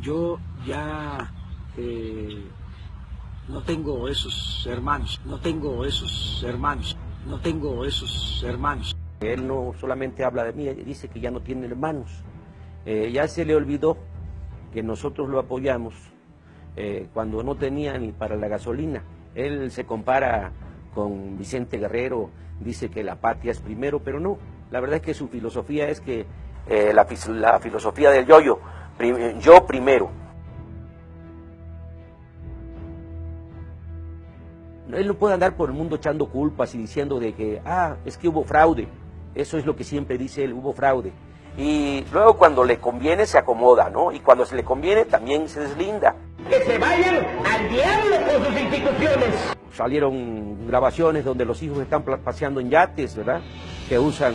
Yo ya eh, no tengo esos hermanos, no tengo esos hermanos, no tengo esos hermanos. Él no solamente habla de mí, dice que ya no tiene hermanos. Eh, ya se le olvidó que nosotros lo apoyamos eh, cuando no tenía ni para la gasolina. Él se compara con Vicente Guerrero, dice que la patria es primero, pero no. La verdad es que su filosofía es que la, la, filosofía del yoyo, -yo, yo primero. Él no puede andar por el mundo echando culpas y diciendo de que, ah, es que hubo fraude. Eso es lo que siempre dice él, hubo fraude. Y luego cuando le conviene se acomoda, ¿no? Y cuando se le conviene también se deslinda. Que se vayan al diablo con sus instituciones. Salieron grabaciones donde los hijos están paseando en yates, ¿verdad? Que usan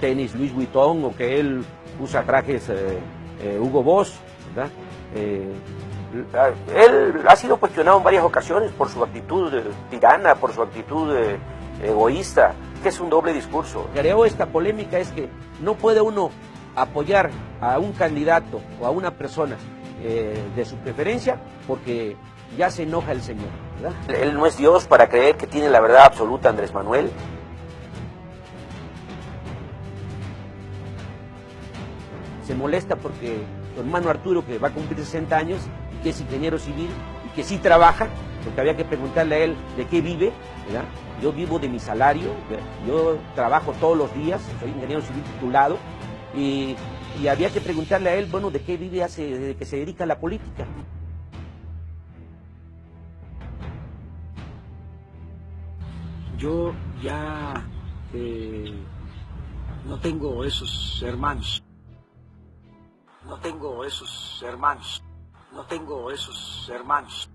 tenis Louis Vuitton o que él usa trajes eh, eh, Hugo Boss, ¿verdad? Eh, él ha sido cuestionado en varias ocasiones por su actitud tirana, por su actitud egoísta, que es un doble discurso. Creo esta polémica es que no puede uno apoyar a un candidato o a una persona eh, de su preferencia porque ya se enoja el Señor. ¿verdad? Él no es Dios para creer que tiene la verdad absoluta Andrés Manuel. Se molesta porque su hermano Arturo, que va a cumplir 60 años y que es ingeniero civil y que sí trabaja, porque había que preguntarle a él de qué vive, ¿verdad? Yo vivo de mi salario, yo trabajo todos los días, soy ingeniero civil titulado, y, había que preguntarle a él, bueno, de qué vive hace, desde que se dedica a la política. Yo ya eh, no tengo esos hermanos. No tengo esos hermanos. No tengo esos hermanos.